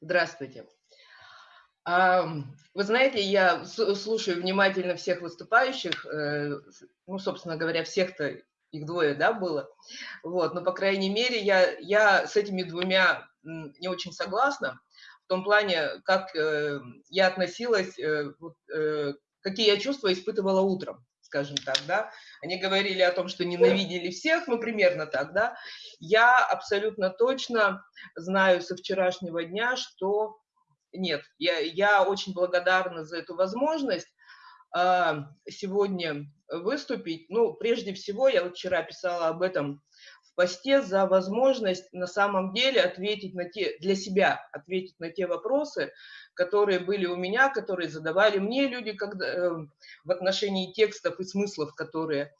Здравствуйте. Вы знаете, я слушаю внимательно всех выступающих, э, ну, собственно говоря, всех-то их двое, да, было. Вот, но, по крайней мере, я, я с этими двумя не очень согласна, в том плане, как э, я относилась, э, какие я чувства испытывала утром скажем так, да, они говорили о том, что ненавидели всех, ну, примерно так, да, я абсолютно точно знаю со вчерашнего дня, что нет, я, я очень благодарна за эту возможность э, сегодня выступить. Ну, прежде всего, я вот вчера писала об этом посте, за возможность на самом деле ответить на те, для себя, ответить на те вопросы, которые были у меня, которые задавали мне люди когда, э, в отношении текстов и смыслов, которые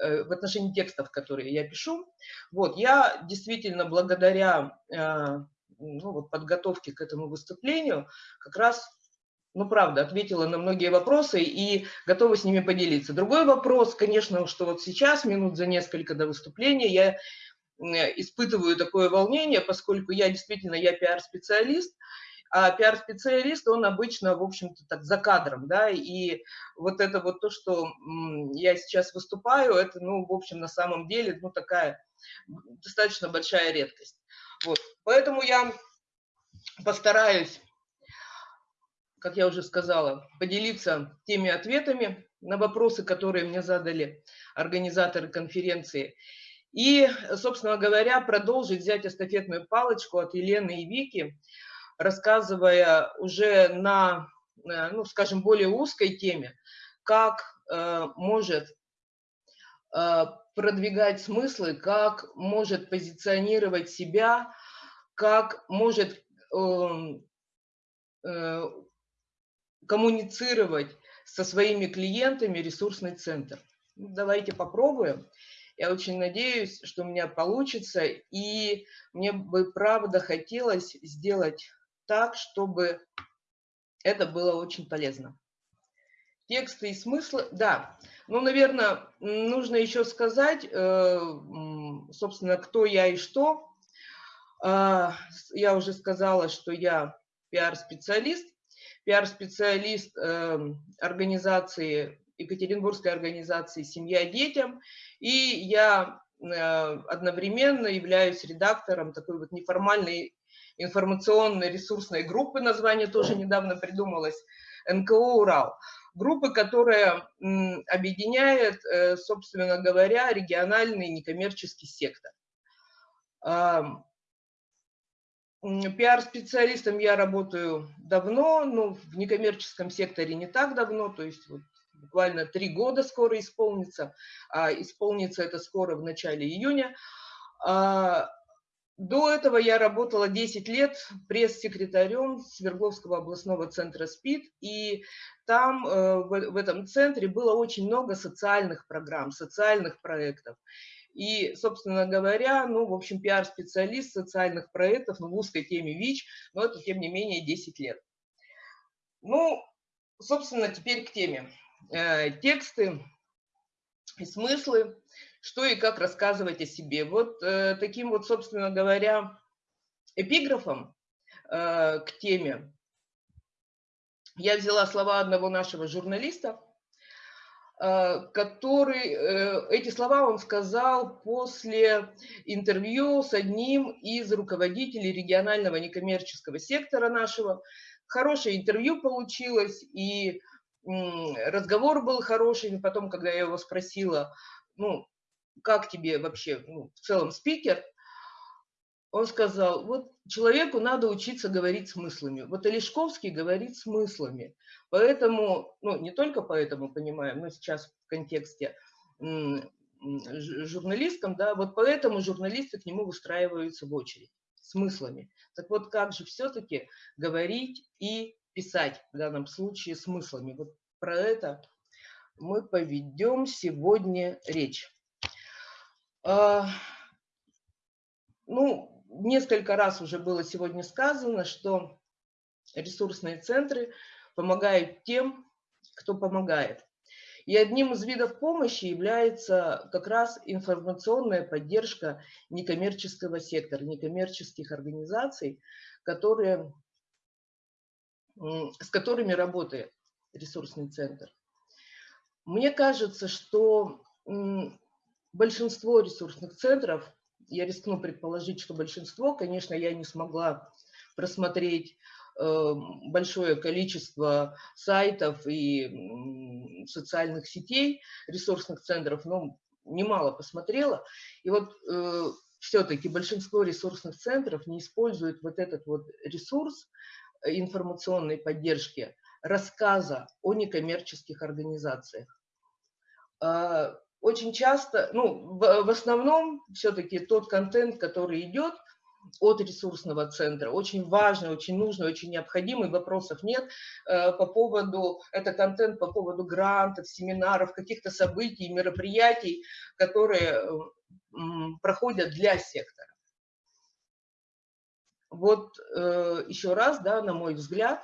э, в отношении текстов, которые я пишу. Вот, я действительно благодаря э, ну, вот, подготовки к этому выступлению как раз, ну, правда, ответила на многие вопросы и готова с ними поделиться. Другой вопрос, конечно, что вот сейчас, минут за несколько до выступления, я испытываю такое волнение, поскольку я действительно, я пиар-специалист, а пиар-специалист, он обычно, в общем-то, так за кадром, да, и вот это вот то, что я сейчас выступаю, это, ну, в общем, на самом деле, ну, такая достаточно большая редкость. Вот. Поэтому я постараюсь, как я уже сказала, поделиться теми ответами на вопросы, которые мне задали организаторы конференции. И, собственно говоря, продолжить взять эстафетную палочку от Елены и Вики, рассказывая уже на, э, ну, скажем, более узкой теме, как э, может э, продвигать смыслы, как может позиционировать себя, как может эм, э, коммуницировать со своими клиентами ресурсный центр. Ну, давайте попробуем. Я очень надеюсь, что у меня получится, и мне бы правда хотелось сделать так, чтобы это было очень полезно. Тексты и смыслы, да. Ну, наверное, нужно еще сказать, э, собственно, кто я и что. А, я уже сказала, что я пиар-специалист, пиар-специалист эм, организации, Екатеринбургской организации «Семья детям», и я э, одновременно являюсь редактором такой вот неформальной информационной ресурсной группы, название тоже недавно придумалось, НКО «Урал» группы, которая объединяет, э, собственно говоря, региональный некоммерческий сектор. Пиар-специалистом я работаю давно, но в некоммерческом секторе не так давно, то есть вот буквально три года скоро исполнится, а исполнится это скоро в начале июня. А, до этого я работала 10 лет пресс-секретарем Свердловского областного центра СПИД, и там, э, в этом центре, было очень много социальных программ, социальных проектов. И, собственно говоря, ну, в общем, пиар-специалист социальных проектов, ну, в узкой теме ВИЧ, но это, тем не менее, 10 лет. Ну, собственно, теперь к теме. Э, тексты и смыслы что и как рассказывать о себе. Вот э, таким вот, собственно говоря, эпиграфом э, к теме я взяла слова одного нашего журналиста, который, э, эти слова он сказал после интервью с одним из руководителей регионального некоммерческого сектора нашего. Хорошее интервью получилось, и разговор был хороший. Потом, когда я его спросила, ну, как тебе вообще ну, в целом спикер, он сказал, вот человеку надо учиться говорить смыслами. Вот Олешковский говорит смыслами. Поэтому, ну не только поэтому, понимаем, но сейчас в контексте журналистском, да, вот поэтому журналисты к нему выстраиваются в очередь смыслами. Так вот, как же все-таки говорить и писать в данном случае смыслами? Вот про это мы поведем сегодня речь. А, ну, несколько раз уже было сегодня сказано, что ресурсные центры помогают тем, кто помогает. И одним из видов помощи является как раз информационная поддержка некоммерческого сектора, некоммерческих организаций, которые с которыми работает ресурсный центр. Мне кажется, что большинство ресурсных центров, я рискну предположить, что большинство, конечно, я не смогла просмотреть э, большое количество сайтов и социальных сетей ресурсных центров, но немало посмотрела. И вот э, все-таки большинство ресурсных центров не используют вот этот вот ресурс информационной поддержки рассказа о некоммерческих организациях. А, очень часто, ну, в, в основном все-таки тот контент, который идет от ресурсного центра, очень важный, очень нужный, очень необходимый, вопросов нет э, по поводу, это контент по поводу грантов, семинаров, каких-то событий, мероприятий, которые проходят для сектора. Вот э, еще раз, да, на мой взгляд,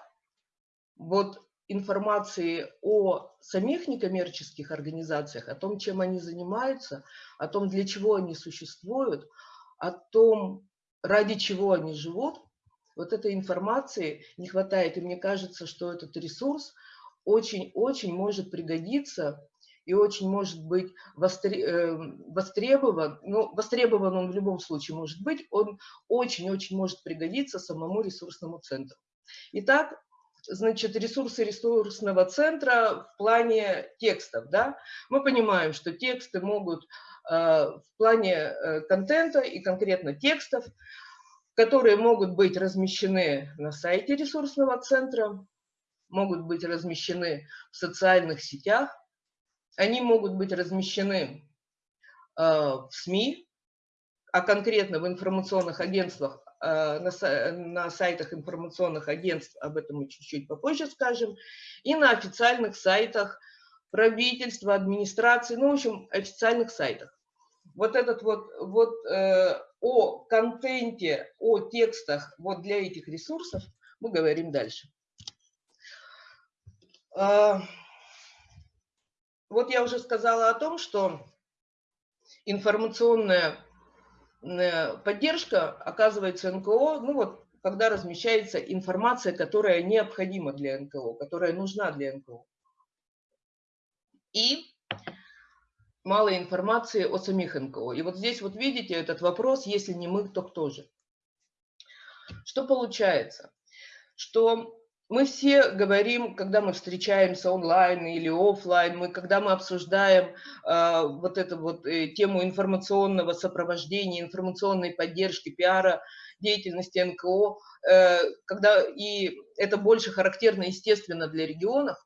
вот информации о самих некоммерческих организациях, о том, чем они занимаются, о том, для чего они существуют, о том, ради чего они живут, вот этой информации не хватает. И мне кажется, что этот ресурс очень-очень может пригодиться и очень может быть э, востребован, ну, востребован он в любом случае может быть, он очень-очень может пригодиться самому ресурсному центру. Итак, значит, ресурсы ресурсного центра в плане текстов. Да? Мы понимаем, что тексты могут э, в плане э, контента и конкретно текстов, которые могут быть размещены на сайте ресурсного центра, могут быть размещены в социальных сетях, они могут быть размещены э, в СМИ, а конкретно в информационных агентствах на, на сайтах информационных агентств, об этом мы чуть-чуть попозже скажем, и на официальных сайтах правительства, администрации, ну, в общем, официальных сайтах. Вот этот вот, вот э, о контенте, о текстах вот для этих ресурсов мы говорим дальше. Э, вот я уже сказала о том, что информационная Э, поддержка оказывается НКО, ну вот, когда размещается информация, которая необходима для НКО, которая нужна для НКО. И мало информации о самих НКО. И вот здесь вот видите этот вопрос, если не мы, то кто же? Что получается? Что мы все говорим, когда мы встречаемся онлайн или офлайн, мы, когда мы обсуждаем э, вот эту вот э, тему информационного сопровождения, информационной поддержки, пиара, деятельности НКО, э, когда и это больше характерно, естественно, для регионов,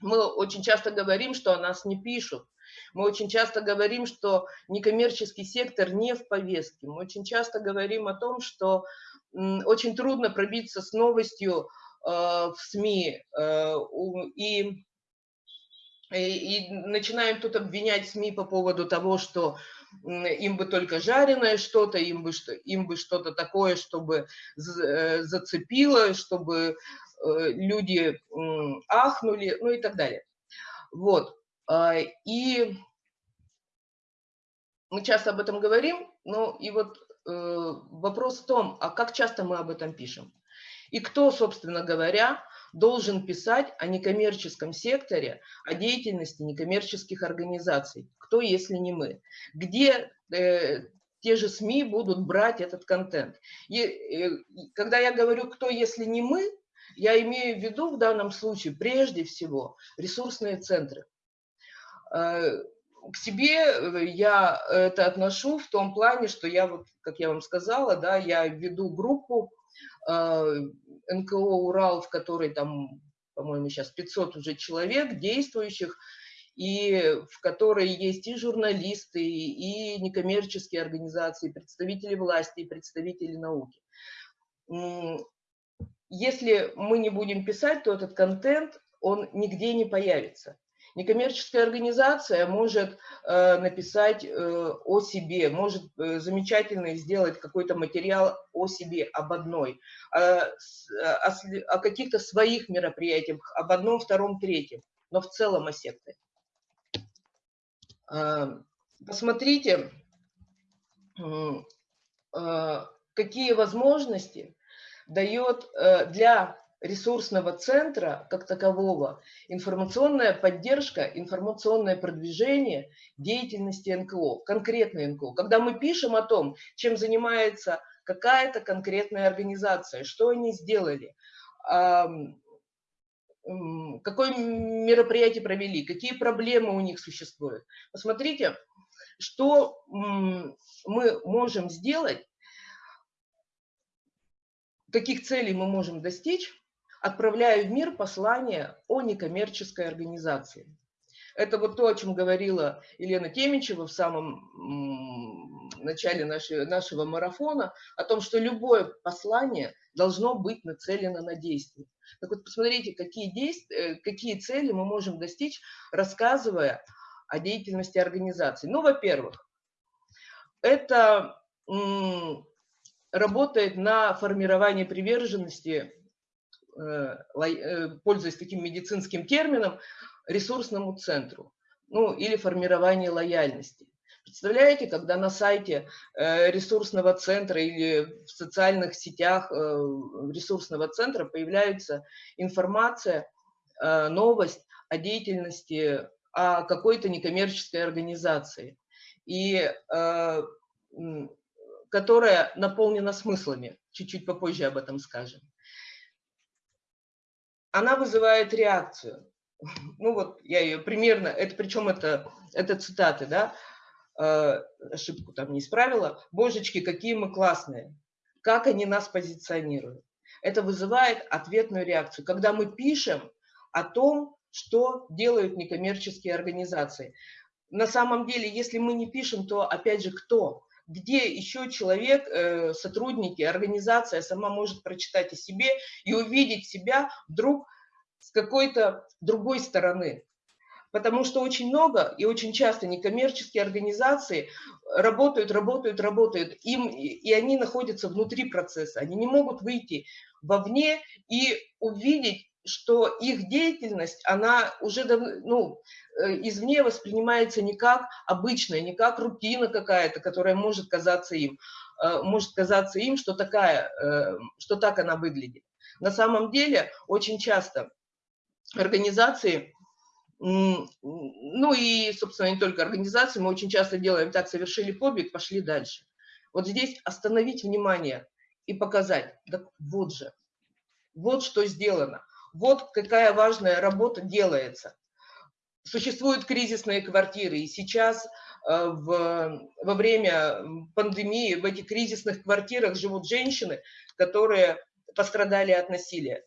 мы очень часто говорим, что о нас не пишут. Мы очень часто говорим, что некоммерческий сектор не в повестке. Мы очень часто говорим о том, что очень трудно пробиться с новостью в СМИ э, и, и начинаем тут обвинять СМИ по поводу того, что им бы только жареное что-то, им бы, им бы что-то такое, чтобы э, зацепило, чтобы люди ахнули, ну и так далее. Вот. А, и мы часто об этом говорим, но и вот вопрос в том, а как часто мы об этом пишем? И кто, собственно говоря, должен писать о некоммерческом секторе, о деятельности некоммерческих организаций? Кто, если не мы? Где э, те же СМИ будут брать этот контент? И, э, когда я говорю «кто, если не мы», я имею в виду в данном случае прежде всего ресурсные центры. Э, к себе э, я это отношу в том плане, что я, вот, как я вам сказала, да, я веду группу э, НКО «Урал», в которой там, по-моему, сейчас 500 уже человек действующих, и в которой есть и журналисты, и некоммерческие организации, представители власти, и представители науки. Если мы не будем писать, то этот контент, он нигде не появится. Некоммерческая организация может э, написать э, о себе, может э, замечательно сделать какой-то материал о себе, об одной, э, о, о каких-то своих мероприятиях, об одном, втором, третьем, но в целом о секторе. Посмотрите, какие возможности дает для ресурсного центра как такового информационная поддержка, информационное продвижение деятельности НКО, конкретной НКО. Когда мы пишем о том, чем занимается какая-то конкретная организация, что они сделали, какое мероприятие провели, какие проблемы у них существуют. Посмотрите, что мы можем сделать, каких целей мы можем достичь, отправляю в мир послание о некоммерческой организации. Это вот то, о чем говорила Елена Темичева в самом начале нашего, нашего марафона, о том, что любое послание должно быть нацелено на действие. Так вот, посмотрите, какие, действия, э, какие цели мы можем достичь, рассказывая о деятельности организации. Ну, во-первых, это работает на формирование приверженности пользуясь таким медицинским термином, ресурсному центру, ну или формирование лояльности. Представляете, когда на сайте э, ресурсного центра или в социальных сетях ресурсного центра появляется информация, новость о деятельности о какой-то некоммерческой организации, и которая наполнена смыслами. Чуть-чуть попозже об этом скажем она вызывает реакцию. Ну вот, я ее примерно, это причем это, это цитаты, да, э, ошибку там не исправила. Божечки, какие мы классные, как они нас позиционируют. Это вызывает ответную реакцию. Когда мы пишем о том, что делают некоммерческие организации. На самом деле, если мы не пишем, то опять же кто? Где еще человек, э, сотрудники, организация сама может прочитать о себе и увидеть себя вдруг с какой-то другой стороны. Потому что очень много и очень часто некоммерческие организации работают, работают, работают, им, и они находятся внутри процесса. Они не могут выйти вовне и увидеть что их деятельность, она уже ну, э, извне воспринимается не как обычная, не как рутина какая-то, которая может казаться им, э, может казаться им, что, такая, э, что так она выглядит. На самом деле очень часто организации, ну и, собственно, не только организации, мы очень часто делаем так, совершили подвиг, пошли дальше. Вот здесь остановить внимание и показать, так вот же, вот что сделано. Вот какая важная работа делается. Существуют кризисные квартиры, и сейчас э, в, во время пандемии в этих кризисных квартирах живут женщины, которые пострадали от насилия.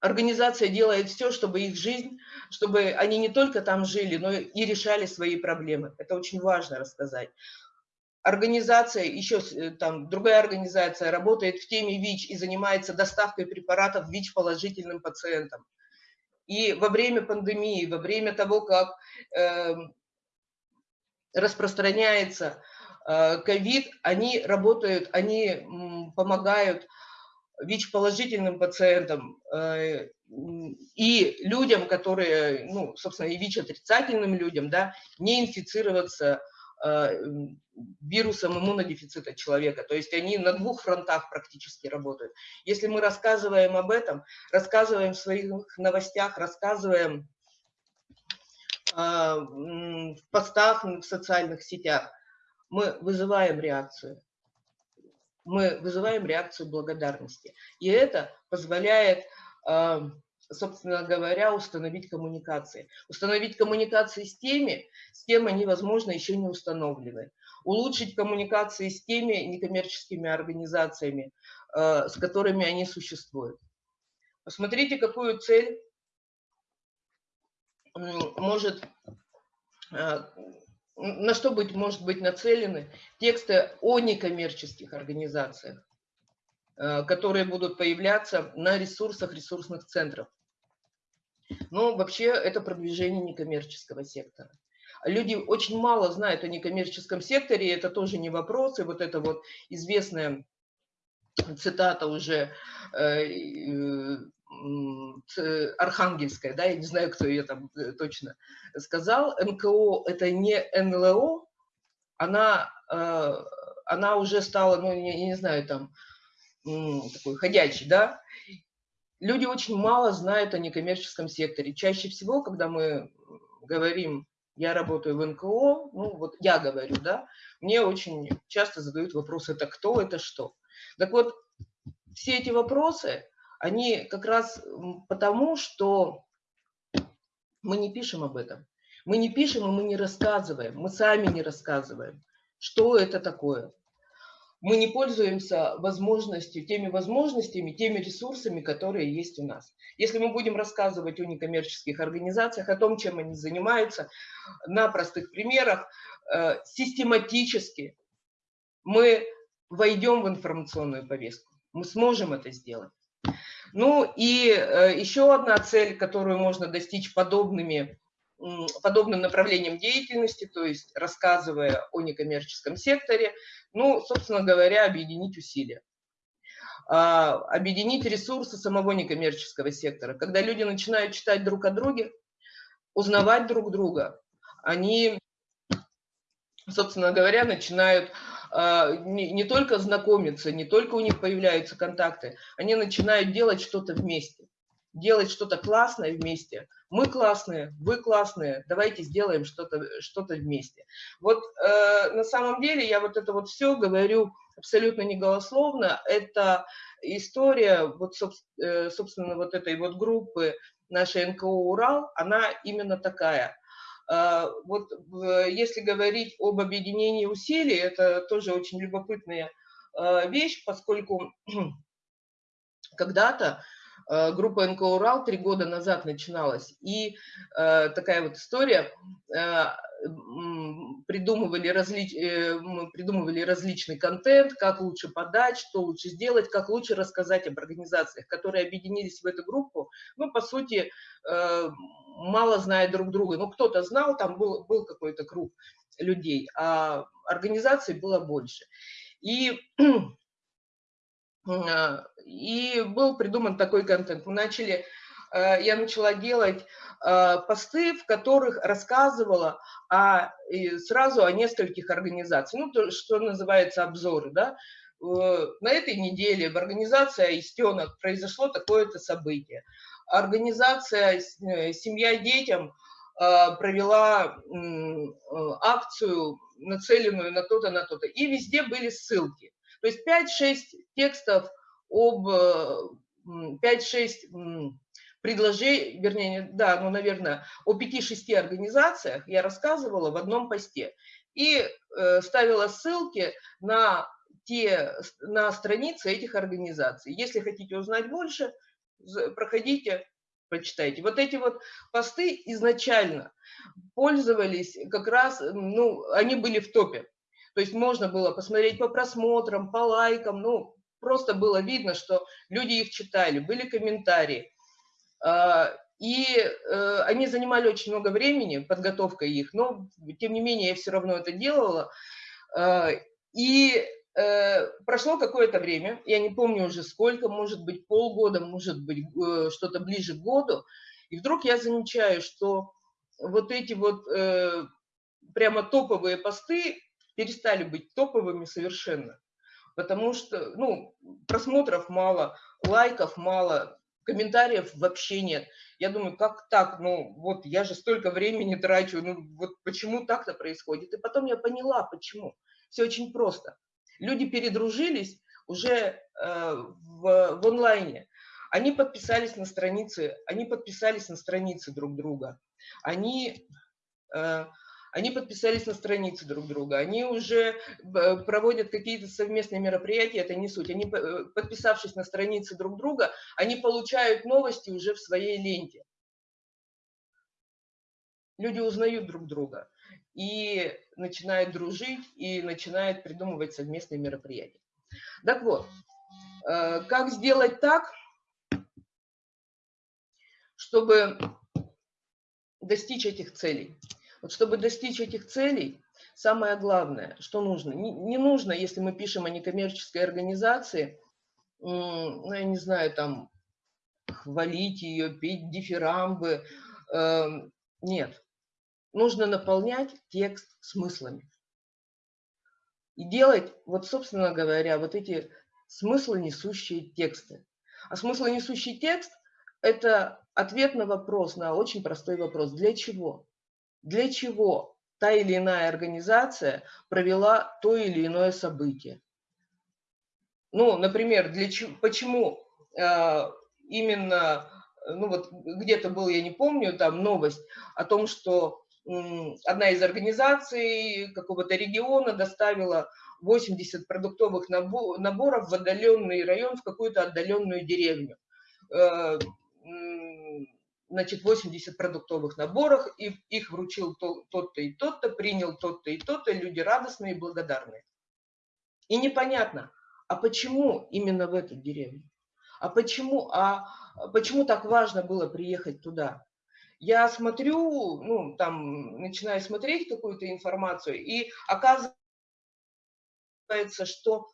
Организация делает все, чтобы их жизнь, чтобы они не только там жили, но и решали свои проблемы. Это очень важно рассказать организация, еще э, там другая организация работает в теме ВИЧ и занимается доставкой препаратов ВИЧ положительным пациентам. И во время пандемии, во время того, как э, распространяется ковид, э, они работают, они помогают ВИЧ-положительным пациентам э, и людям, которые, ну, собственно, и ВИЧ-отрицательным людям, да, не инфицироваться вирусом иммунодефицита человека. То есть они на двух фронтах практически работают. Если мы рассказываем об этом, рассказываем в своих новостях, рассказываем э, в постах в социальных сетях, мы вызываем реакцию. Мы вызываем реакцию благодарности. И это позволяет э, собственно говоря, установить коммуникации. Установить коммуникации с теми, с кем они, возможно, еще не установлены. Улучшить коммуникации с теми некоммерческими организациями, э, с которыми они существуют. Посмотрите, какую цель может, э, на что быть, может быть нацелены тексты о некоммерческих организациях э, которые будут появляться на ресурсах ресурсных центров. Но вообще это продвижение некоммерческого сектора. Люди очень мало знают о некоммерческом секторе, это тоже не вопрос, и вот это вот известная цитата уже э, э, архангельская, да, я не знаю, кто ее там э, точно сказал, НКО это не НЛО, она, она уже стала, ну, я не знаю, там, такой ходячий, да, люди очень мало знают о некоммерческом секторе. Чаще всего, когда мы говорим, я работаю в НКО, ну вот я говорю, да, мне очень часто задают вопрос, это кто, это что. Так вот, все эти вопросы, они как раз потому, что мы не пишем об этом. Мы не пишем и мы не рассказываем, мы сами не рассказываем, что это такое, мы не пользуемся возможностью, теми возможностями, теми ресурсами, которые есть у нас. Если мы будем рассказывать о некоммерческих организациях, о том, чем они занимаются, на простых примерах, э, систематически мы войдем в информационную повестку. Мы сможем это сделать. Ну и э, еще одна цель, которую можно достичь подобными подобным направлением деятельности, то есть рассказывая о некоммерческом секторе, ну, собственно говоря, объединить усилия. А, объединить ресурсы самого некоммерческого сектора. Когда люди начинают читать друг о друге, узнавать друг друга, они, собственно говоря, начинают а, не, не только знакомиться, не только у них появляются контакты, они начинают делать что-то вместе делать что-то классное вместе. Мы классные, вы классные, давайте сделаем что-то что, -то, вместе. Вот э, на самом деле я вот это вот все говорю абсолютно не голословно. Это история, вот, э, собственно, вот этой вот группы нашей НКО «Урал», она именно такая. Э, вот если говорить об объединении усилий, это тоже очень любопытная э, вещь, поскольку когда-то группа НКО «Урал» три года назад начиналась. И э, такая вот история. Э, придумывали, различ, э, придумывали различный контент, как лучше подать, что лучше сделать, как лучше рассказать об организациях, которые объединились в эту группу. Ну, по сути, э, мало зная друг друга. Ну, кто-то знал, там был, был какой-то круг людей, а организаций было больше. И и был придуман такой контент. Мы начали, э, я начала делать э, посты, в которых рассказывала о, сразу о нескольких организациях, ну, то, что называется обзоры, да. На этой неделе в организации «Аистенок» произошло такое-то событие. Организация э, «Семья детям» провела акцию, нацеленную на то-то, на то-то. И везде были ссылки. То есть 5-6 текстов об 5-6 э, предложений, вернее, да, ну, наверное, о 5-6 организациях я рассказывала в одном посте. И э, ставила ссылки на те, на страницы этих организаций. Если хотите узнать больше, проходите, почитайте. Вот эти вот посты изначально пользовались как раз, ну, они были в топе. То есть можно было посмотреть по просмотрам, по лайкам, ну, просто было видно, что люди их читали, были комментарии. А, и э, они занимали очень много времени, подготовка их, но тем не менее я все равно это делала. А, и э, прошло какое-то время, я не помню уже сколько, может быть полгода, может быть э, что-то ближе к году, и вдруг я замечаю, что вот эти вот прямо топовые посты перестали быть топовыми совершенно потому что, ну, просмотров мало, лайков мало, комментариев вообще нет. Я думаю, как так? Ну, вот я же столько времени трачу, ну, вот почему так-то происходит? И потом я поняла, почему. Все очень просто. Люди передружились уже э, в, в онлайне. Они подписались на страницы, они подписались на страницы друг друга. Они э, они подписались на страницы друг друга, они уже э, проводят какие-то совместные мероприятия, это не суть. Они, э, подписавшись на страницы друг друга, они получают новости уже в своей ленте. Люди узнают друг друга и начинают дружить, и начинают придумывать совместные мероприятия. Так вот, э, как сделать так, чтобы достичь этих целей? Вот чтобы достичь этих целей, самое главное, что нужно, не, не нужно, если мы пишем о некоммерческой организации, ну, я не знаю, там, хвалить ее, петь дифирамбы. Э, нет. Нужно наполнять текст смыслами. И делать, вот, собственно говоря, вот эти смыслонесущие тексты. А смыслонесущий текст – это ответ на вопрос, на очень простой вопрос. Для чего? Для чего та или иная организация провела то или иное событие? Ну, например, для чего, почему э, именно, ну вот где-то был, я не помню, там новость о том, что одна из организаций какого-то региона доставила 80 продуктовых наборов в отдаленный район, в какую-то отдаленную деревню. Э, значит, 80 продуктовых наборов, и их вручил тот-то и тот-то, принял тот-то и тот-то, люди радостные и благодарные. И непонятно, а почему именно в эту деревню? А почему, а почему так важно было приехать туда? Я смотрю, ну, там, начинаю смотреть какую-то информацию, и оказывается, что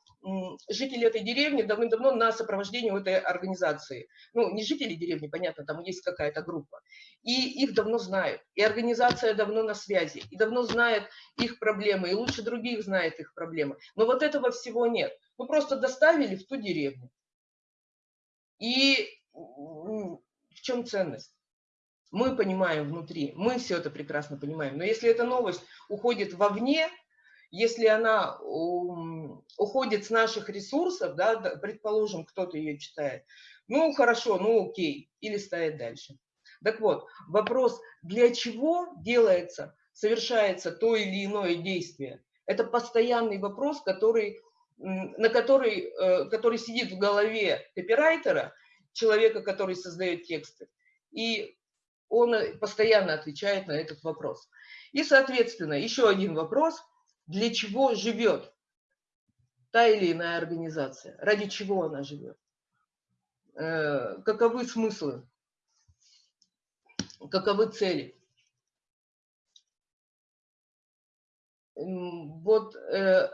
жители этой деревни давным-давно на сопровождении у этой организации. Ну, не жители деревни, понятно, там есть какая-то группа. И их давно знают. И организация давно на связи. И давно знает их проблемы. И лучше других знает их проблемы. Но вот этого всего нет. Ну, просто доставили в ту деревню. И в чем ценность? Мы понимаем внутри, мы все это прекрасно понимаем. Но если эта новость уходит вовне, если она уходит с наших ресурсов, да, предположим, кто-то ее читает, ну хорошо, ну окей, или ставит дальше. Так вот, вопрос, для чего делается, совершается то или иное действие, это постоянный вопрос, который, на который, э, который сидит в голове копирайтера, человека, который создает тексты, и он постоянно отвечает на этот вопрос. И, соответственно, еще один вопрос – для чего живет та или иная организация, ради чего она живет, э, каковы смыслы, каковы цели. Вот э,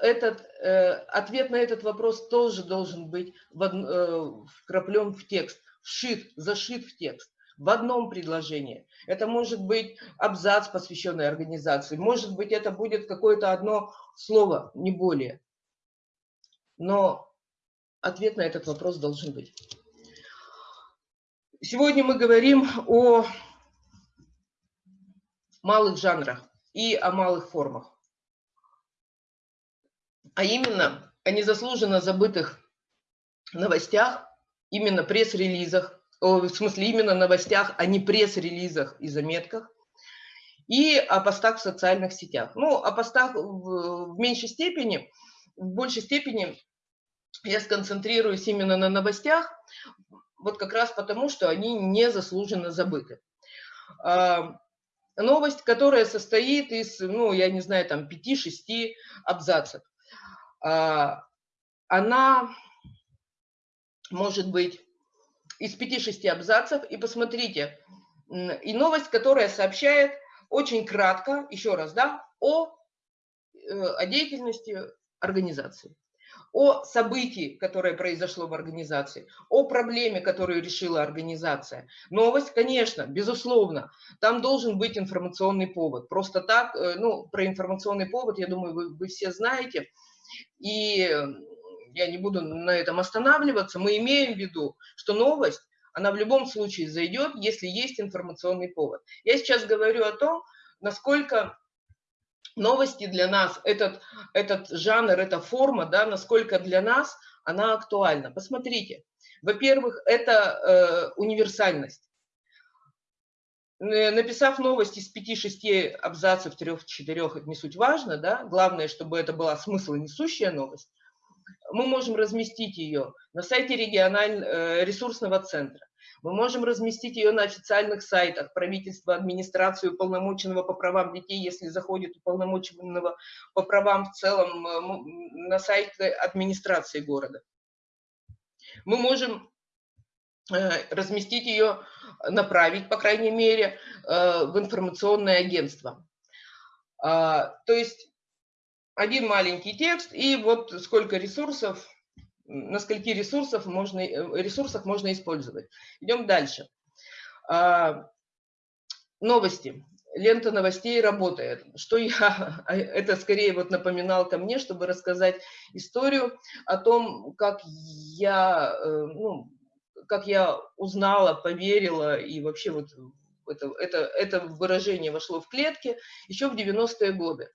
этот, э, ответ на этот вопрос тоже должен быть вкраплен в текст, вшит, зашит в текст в одном предложении. Это может быть абзац, посвященный организации, может быть, это будет какое-то одно слово, не более. Но ответ на этот вопрос должен быть. Сегодня мы говорим о малых жанрах и о малых формах. А именно о незаслуженно забытых новостях, именно пресс-релизах, в смысле именно новостях, а не пресс-релизах и заметках, и о постах в социальных сетях. Ну, о постах в, в меньшей степени, в большей степени я сконцентрируюсь именно на новостях, вот как раз потому, что они незаслуженно забыты. А, новость, которая состоит из, ну, я не знаю, там, 5-6 абзацев. А, она может быть из 5-6 абзацев, и посмотрите, и новость, которая сообщает очень кратко, еще раз, да, о, э, о деятельности организации, о событии, которое произошло в организации, о проблеме, которую решила организация. Новость, конечно, безусловно, там должен быть информационный повод. Просто так, э, ну, про информационный повод, я думаю, вы, вы все знаете. И я не буду на этом останавливаться, мы имеем в виду, что новость, она в любом случае зайдет, если есть информационный повод. Я сейчас говорю о том, насколько новости для нас, этот, этот жанр, эта форма, да, насколько для нас она актуальна. Посмотрите, во-первых, это э, универсальность. Написав новость из 5-6 абзацев, 3-4, не суть важно, да, главное, чтобы это была смысл несущая новость, мы можем разместить ее на сайте регионального э, ресурсного центра. Мы можем разместить ее на официальных сайтах правительства, администрации, уполномоченного по правам детей, если заходит уполномоченного по правам в целом э, на сайт администрации города. Мы можем э, разместить ее, направить, по крайней мере, в информационное агентство. А, то есть один маленький текст, и вот сколько ресурсов, на скольки ресурсов можно, э, ресурсах можно использовать. Идем дальше. А, новости. лента новостей работает. Что я, это скорее вот напоминал ко мне, чтобы рассказать историю о том, как я, э, ну, как я узнала, поверила и вообще вот это, это, это выражение вошло в клетки еще в 90-е годы.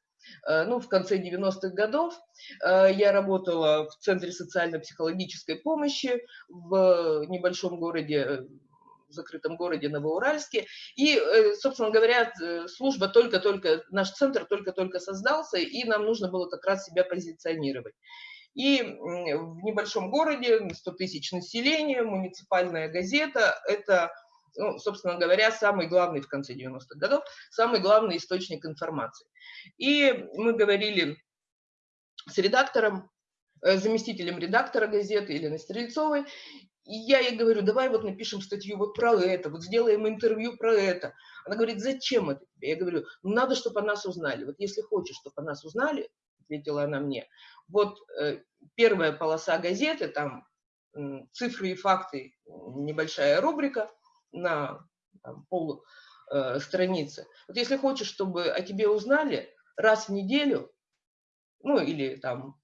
Э, ну, в конце 90-х годов э, я работала в Центре социально-психологической помощи в небольшом городе в закрытом городе Новоуральске. И, э, собственно говоря, служба только-только, наш центр только-только создался, и нам нужно было как раз себя позиционировать. И в небольшом городе, 100 тысяч населения, муниципальная газета – это, ну, собственно говоря, самый главный в конце 90-х годов, самый главный источник информации. И мы говорили с редактором, э, заместителем редактора газеты Еленой Стрельцовой, и я ей говорю, давай вот напишем статью вот про это, вот сделаем интервью про это. Она говорит, зачем это тебе? Я говорю, ну надо, чтобы о нас узнали. Вот если хочешь, чтобы о нас узнали, ответила она мне, вот э, первая полоса газеты, там э, цифры и факты, небольшая рубрика на там, пол э, страницы. Вот если хочешь, чтобы о тебе узнали, раз в неделю, ну или там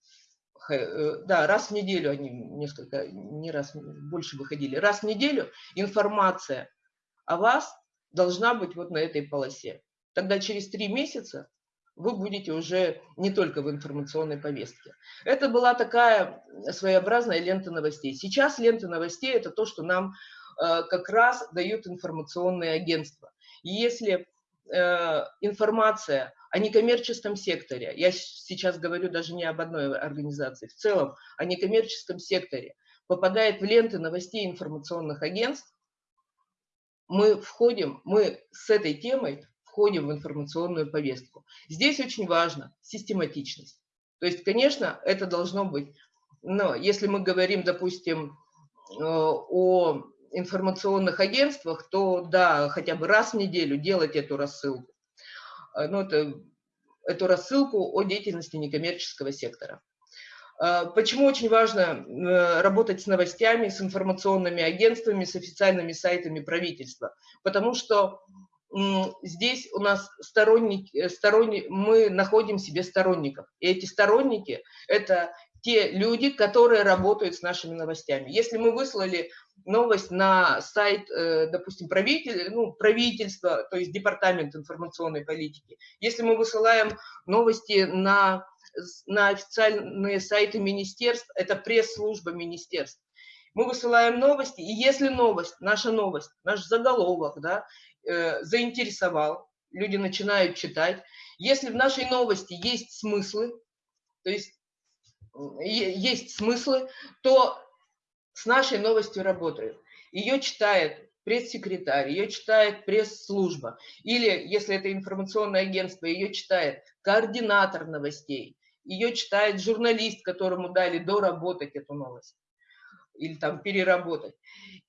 Э, да, раз в неделю они несколько, не раз, больше выходили, раз в неделю информация о вас должна быть вот на этой полосе. Тогда через три месяца вы будете уже не только в информационной повестке. Это была такая своеобразная лента новостей. Сейчас лента новостей – это то, что нам как раз дают информационные агентства. И если э, информация о некоммерческом секторе, я сейчас говорю даже не об одной организации, в целом о некоммерческом секторе, попадает в ленты новостей информационных агентств, мы входим, мы с этой темой входим в информационную повестку. Здесь очень важно систематичность. То есть, конечно, это должно быть, но если мы говорим, допустим, э, о информационных агентствах, то да, хотя бы раз в неделю делать эту рассылку. Э, ну, это, эту рассылку о деятельности некоммерческого сектора. Э, почему очень важно э, работать с новостями, с информационными агентствами, с официальными сайтами правительства? Потому что здесь у нас сторонники, сторонни, мы находим себе сторонников. И эти сторонники – это те люди, которые работают с нашими новостями. Если мы выслали новость на сайт, э, допустим, правитель, ну, правительства, то есть департамент информационной политики. Если мы высылаем новости на, на официальные сайты министерств, это пресс-служба министерств. Мы высылаем новости, и если новость, наша новость, наш заголовок, да, э, заинтересовал, люди начинают читать. Если в нашей новости есть смыслы, то есть есть смыслы, то с нашей новостью работают. Ее читает пресс-секретарь, ее читает пресс-служба. Или, если это информационное агентство, ее читает координатор новостей. Ее читает журналист, которому дали доработать эту новость или там переработать.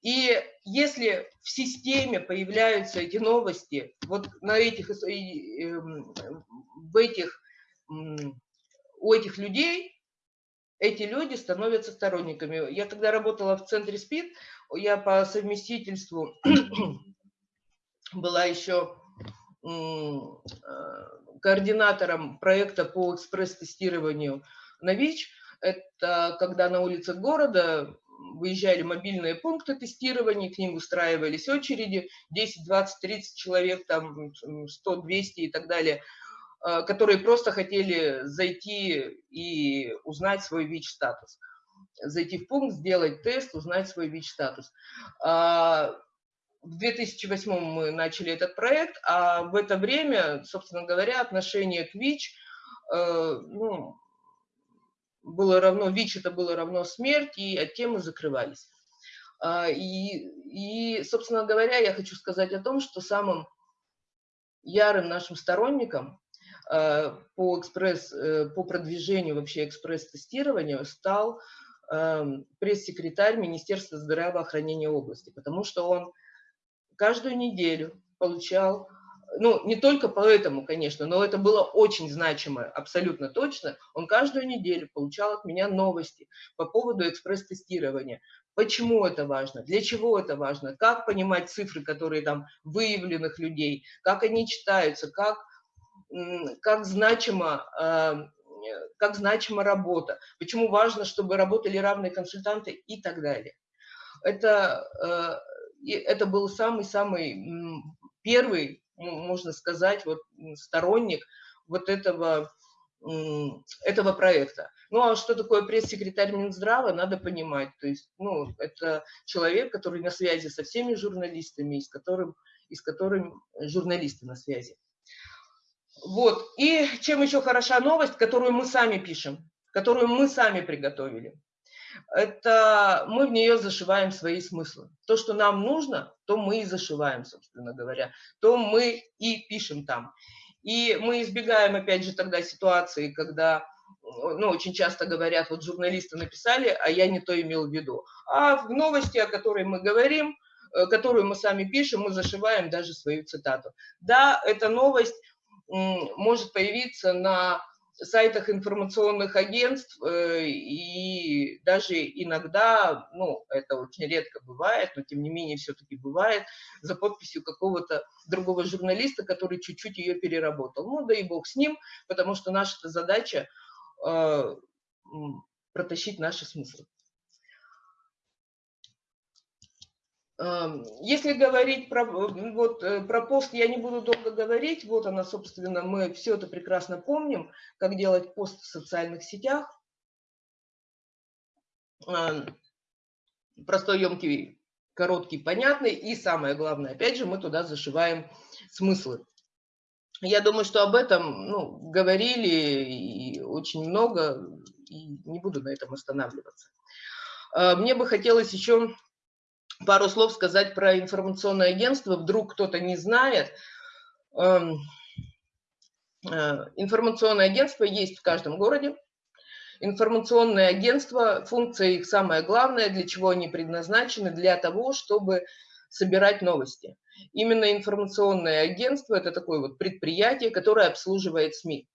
И если в системе появляются эти новости, вот на этих, эм, в этих, у этих людей эти люди становятся сторонниками. Я когда работала в центре СПИД, я по совместительству была еще э, координатором проекта по экспресс-тестированию на ВИЧ. Это когда на улицах города выезжали мобильные пункты тестирования, к ним устраивались очереди, 10, 20, 30 человек, там 100, 200 и так далее – которые просто хотели зайти и узнать свой ВИЧ-статус. Зайти в пункт, сделать тест, узнать свой ВИЧ-статус. А, в 2008 мы начали этот проект, а в это время, собственно говоря, отношение к ВИЧ э, ну, было равно, ВИЧ это было равно смерть, и от темы закрывались. А, и, и, собственно говоря, я хочу сказать о том, что самым ярым нашим сторонником Э, по, экспресс, э, по продвижению вообще экспресс-тестированию стал эм, пресс-секретарь Министерства здравоохранения области, потому что он каждую неделю получал ну, не только поэтому, конечно, но это было очень значимо, абсолютно точно. Он каждую неделю получал от меня новости по поводу экспресс-тестирования. Почему это важно? Для чего это важно? Как понимать цифры, которые там выявленных людей? Как они читаются? Как, как, значимо, а, как значима работа? Почему важно, чтобы работали равные консультанты и так далее? Это, э, это был самый-самый первый, можно сказать, вот сторонник вот этого этого проекта. Ну, а что такое пресс-секретарь Минздрава, надо понимать. То есть, ну, это человек, который на связи со всеми журналистами, и с которым, и с которым журналисты на связи. Вот. И чем еще хороша новость, которую мы сами пишем, которую мы сами приготовили. Это мы в нее зашиваем свои смыслы. То, что нам нужно, то мы и зашиваем, собственно говоря. То мы и пишем там. И мы избегаем, опять же, тогда ситуации, когда ну, очень часто говорят, вот журналисты написали, а я не то имел в виду. А в новости, о которой мы говорим, э, которую мы сами пишем, мы зашиваем даже свою цитату. Да, эта новость может появиться на сайтах информационных агентств, э, и даже иногда, ну, это очень редко бывает, но тем не менее все-таки бывает, за подписью какого-то другого журналиста, который чуть-чуть ее переработал. Ну, да и бог с ним, потому что наша задача э, протащить наши смыслы. Если говорить про, вот, э, про пост, я не буду долго говорить. Вот она, собственно, мы все это прекрасно помним, как делать пост в социальных сетях. Простой, емкий, короткий, понятный. И самое главное, опять же, мы туда зашиваем смыслы. Я думаю, что об этом ну, говорили и очень много, и не буду на этом останавливаться. А, мне бы хотелось еще пару слов сказать про информационное агентство. Вдруг кто-то не знает. Эм, э, информационное агентство есть в каждом городе. Информационные агентства, функция их самая главная, для чего они предназначены, для того, чтобы собирать новости. Именно информационное агентство – это такое вот предприятие, которое обслуживает СМИ.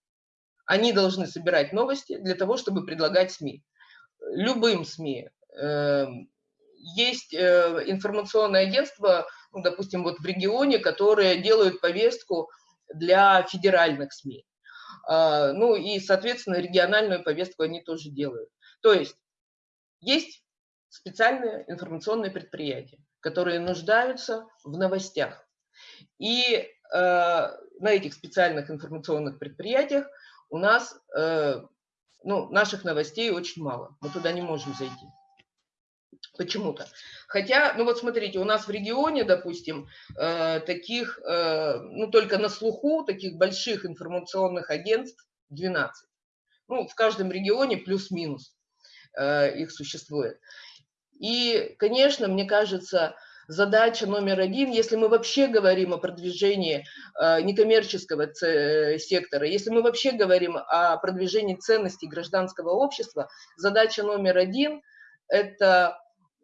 Они должны собирать новости для того, чтобы предлагать СМИ. Любым СМИ, эм, есть э, информационное агентство, ну, допустим, вот в регионе, которые делают повестку для федеральных СМИ. А, ну и, соответственно, региональную повестку они тоже делают. То есть есть специальные информационные предприятия, которые нуждаются в новостях. И э, на этих специальных информационных предприятиях у нас, э, ну, наших новостей очень мало. Мы туда не можем зайти почему-то. Хотя, ну вот смотрите, у нас в регионе, допустим, э, таких, э, ну только на слуху, таких больших информационных агентств 12. Ну, в каждом регионе плюс-минус э, их существует. И, конечно, мне кажется, задача номер один, если мы вообще говорим о продвижении некоммерческого сектора, если мы вообще говорим о продвижении ценностей гражданского общества, задача номер один – это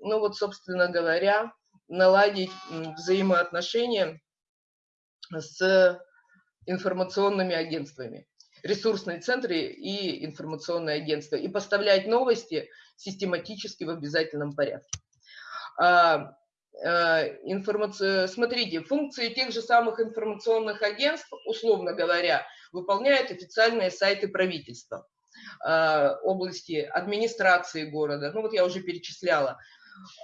ну вот, собственно говоря, наладить взаимоотношения с информационными агентствами, ресурсные центры и информационные агентства, и поставлять новости систематически в обязательном порядке. А, а, информаци... Смотрите, функции тех же самых информационных агентств, условно говоря, выполняют официальные сайты правительства, а, области администрации города, ну вот я уже перечисляла,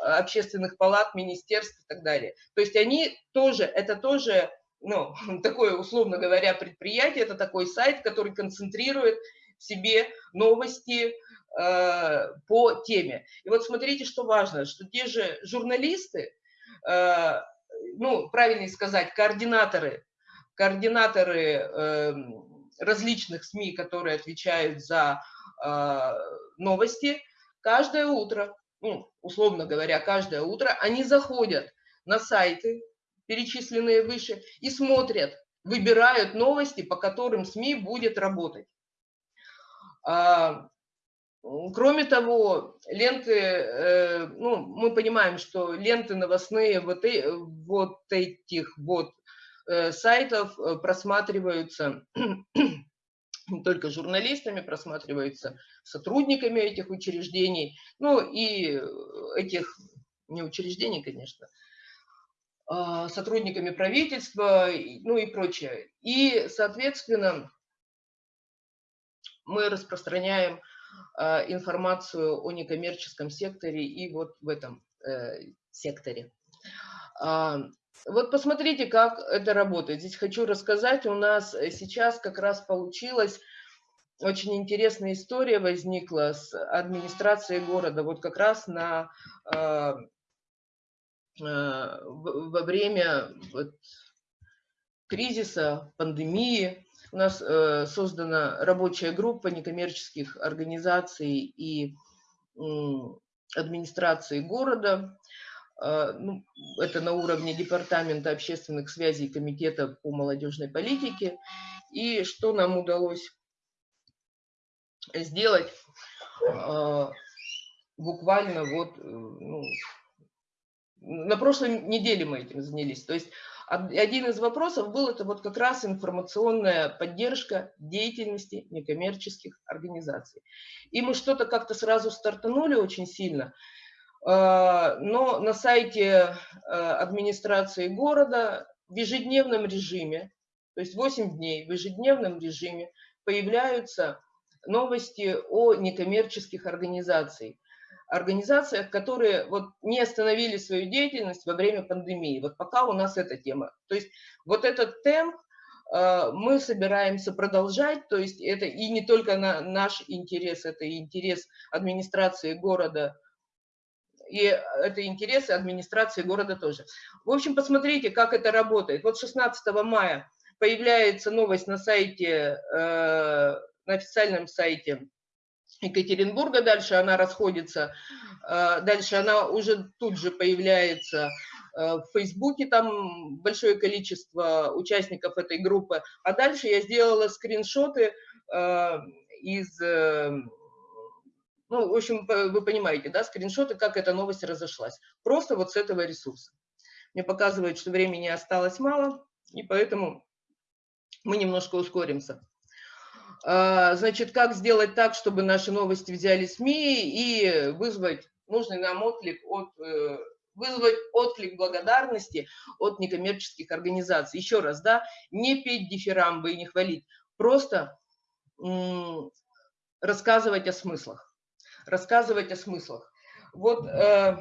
общественных палат, министерств и так далее. То есть они тоже, это тоже, ну, такое, условно говоря, предприятие, это такой сайт, который концентрирует в себе новости э, по теме. И вот смотрите, что важно, что те же журналисты, э, ну, правильнее сказать, координаторы, координаторы э, различных СМИ, которые отвечают за э, новости, каждое утро ну, условно говоря, каждое утро, они заходят на сайты, перечисленные выше, и смотрят, выбирают новости, по которым СМИ будет работать. А, кроме того, ленты, э, ну, мы понимаем, что ленты новостные вот, э, вот этих вот э, сайтов просматриваются только журналистами, просматриваются сотрудниками этих учреждений, ну и этих, не учреждений, конечно, а, сотрудниками правительства, ну и прочее. И, соответственно, мы распространяем а, информацию о некоммерческом секторе и вот в этом э, секторе. А, вот посмотрите, как это работает. Здесь хочу рассказать, у нас сейчас как раз получилась очень интересная история возникла с администрацией города, вот как раз на, э, э, во время вот, кризиса, пандемии. У нас э, создана рабочая группа некоммерческих организаций и э, администрации города. Э, ну, это на уровне Департамента общественных связей Комитета по молодежной политике. И что нам удалось сделать э, буквально вот э, ну, на прошлой неделе мы этим занялись. То есть один из вопросов был это вот как раз информационная поддержка деятельности некоммерческих организаций. И мы что-то как-то сразу стартанули очень сильно, но на сайте администрации города в ежедневном режиме, то есть 8 дней в ежедневном режиме появляются новости о некоммерческих организациях. Организациях, которые вот не остановили свою деятельность во время пандемии. Вот пока у нас эта тема. То есть вот этот темп э, мы собираемся продолжать, то есть это и не только на наш интерес, это и интерес администрации города, и это интересы администрации города тоже. В общем, посмотрите, как это работает. Вот 16 мая появляется новость на сайте э, на официальном сайте Екатеринбурга, дальше она расходится, э, дальше она уже тут же появляется э, в Фейсбуке, там большое количество участников этой группы, а дальше я сделала скриншоты э, из, ну, в общем, вы понимаете, да, скриншоты, как эта новость разошлась, просто вот с этого ресурса. Мне показывает, что времени осталось мало, и поэтому мы немножко ускоримся. А, значит, как сделать так, чтобы наши новости взяли СМИ и вызвать нужный нам отклик от э, вызвать отклик благодарности от некоммерческих организаций. Еще раз, да, не петь дифирамбы и не хвалить, просто рассказывать о смыслах. Рассказывать о смыслах. Вот э,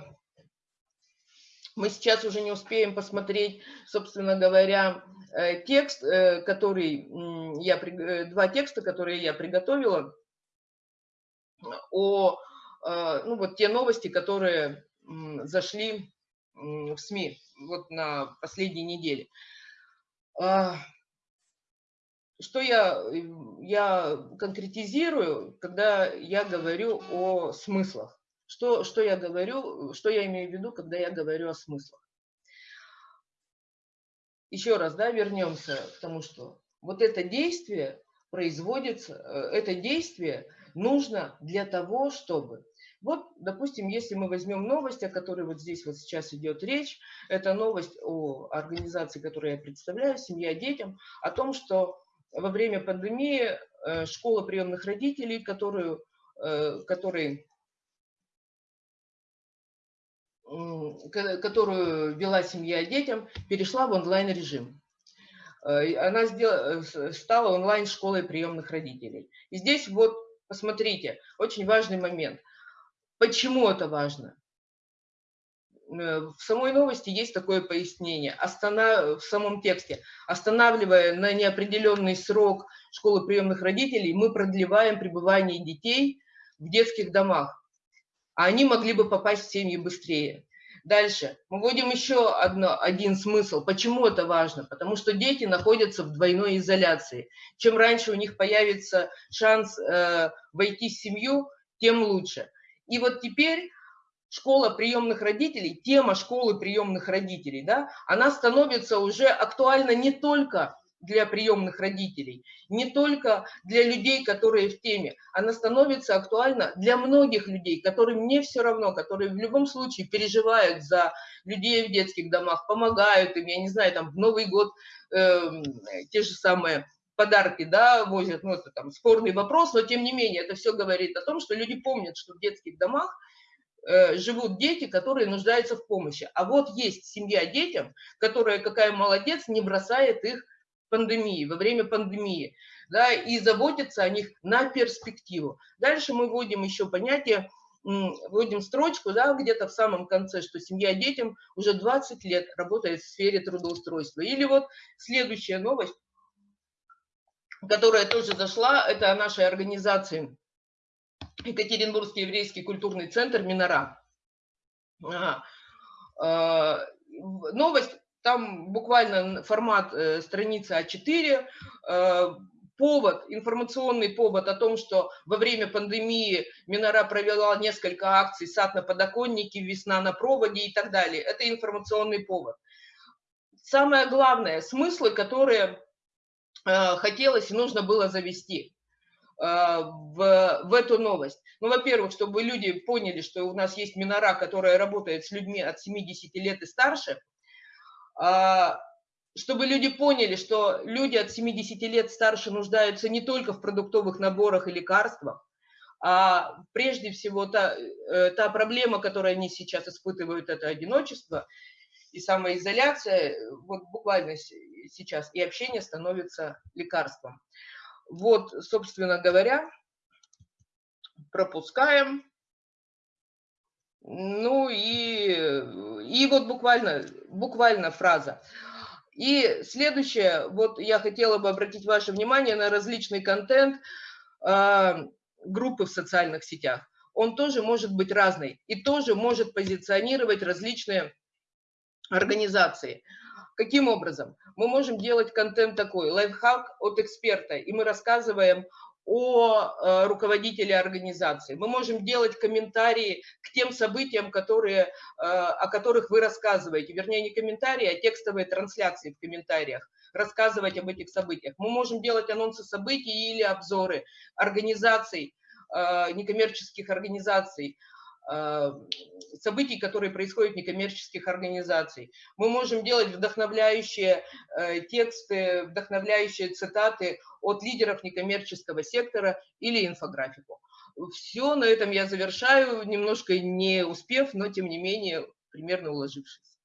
мы сейчас уже не успеем посмотреть, собственно говоря, Э, текст, э, который я, э, два текста, которые я приготовила, о, ну вот те новости, которые зашли в СМИ вот на последней неделе. Что я, я конкретизирую, когда я говорю о смыслах? Что, что я говорю, что я имею в виду, когда я говорю о смыслах? еще раз, да, вернемся к тому, что вот это действие производится, э, это действие нужно для того, чтобы... Вот, допустим, если мы возьмем новость, о которой вот здесь вот сейчас идет речь, это новость о организации, которую я представляю, «Семья детям», о том, что во время пандемии э, школа приемных родителей, которую, э, который которую вела семья детям, перешла в онлайн-режим. Э, она сделала, стала онлайн-школой приемных родителей. И здесь вот, посмотрите, очень важный момент. Почему это важно? Э, в самой новости есть такое пояснение, останов... в самом тексте. Останавливая на неопределенный срок школы приемных родителей, мы продлеваем пребывание детей в детских домах а они могли бы попасть в семьи быстрее. Дальше. Мы вводим еще одно, один смысл. Почему это важно? Потому что дети находятся в двойной изоляции. Чем раньше у них появится шанс э, войти в семью, тем лучше. И вот теперь школа приемных родителей, тема школы приемных родителей, да, она становится уже актуальна не только для приемных родителей, не только для людей, которые в теме, она становится актуальна для многих людей, которым не все равно, которые в любом случае переживают за людей в детских домах, помогают им, я не знаю, там в Новый год э, те же самые подарки, да, возят, ну, это там спорный вопрос, но тем не менее это все говорит о том, что люди помнят, что в детских домах живут дети, которые нуждаются в помощи. А вот есть семья детям, которая, какая молодец, не бросает их пандемии, во время пандемии, да, и заботится о них на перспективу. Дальше мы вводим еще понятие, вводим строчку, да, где-то в самом конце, что семья детям уже 20 лет работает в сфере трудоустройства. Или вот следующая новость которая тоже зашла, это о нашей организации Екатеринбургский еврейский культурный центр Минора. А, новость, там буквально формат э, страницы А4, э, повод, информационный повод о том, что во время пандемии Минора провела несколько акций «Сад на подоконнике», «Весна на проводе» и так далее. Это информационный повод. Самое главное, смыслы, которые Э, хотелось и нужно было завести э, в, в эту новость. Ну, во-первых, чтобы люди поняли, что у нас есть Минора, которая работает с людьми от 70 лет и старше, а, чтобы люди поняли, что люди от 70 лет старше нуждаются не только в продуктовых наборах и лекарствах, а прежде всего та, э, та проблема, которую они сейчас испытывают, это одиночество и самоизоляция, вот буквально сейчас, и общение становится лекарством. Вот, собственно говоря, пропускаем. Ну и, и вот буквально, буквально фраза. И следующее, вот я хотела бы обратить ваше внимание на различный контент э, группы в социальных сетях. Он тоже может быть разный и тоже может позиционировать различные организации. Каким образом? Мы можем делать контент такой, лайфхак от эксперта, и мы рассказываем о э, руководителе организации. Мы можем делать комментарии к тем событиям, которые, э, о которых вы рассказываете. Вернее, не комментарии, а текстовые трансляции в комментариях. Рассказывать об этих событиях. Мы можем делать анонсы событий или обзоры организаций, э, некоммерческих организаций, событий, которые происходят в некоммерческих организаций. Мы можем делать вдохновляющие э, тексты, вдохновляющие цитаты от лидеров некоммерческого сектора или инфографику. Все, на этом я завершаю, немножко не успев, но тем не менее примерно уложившись.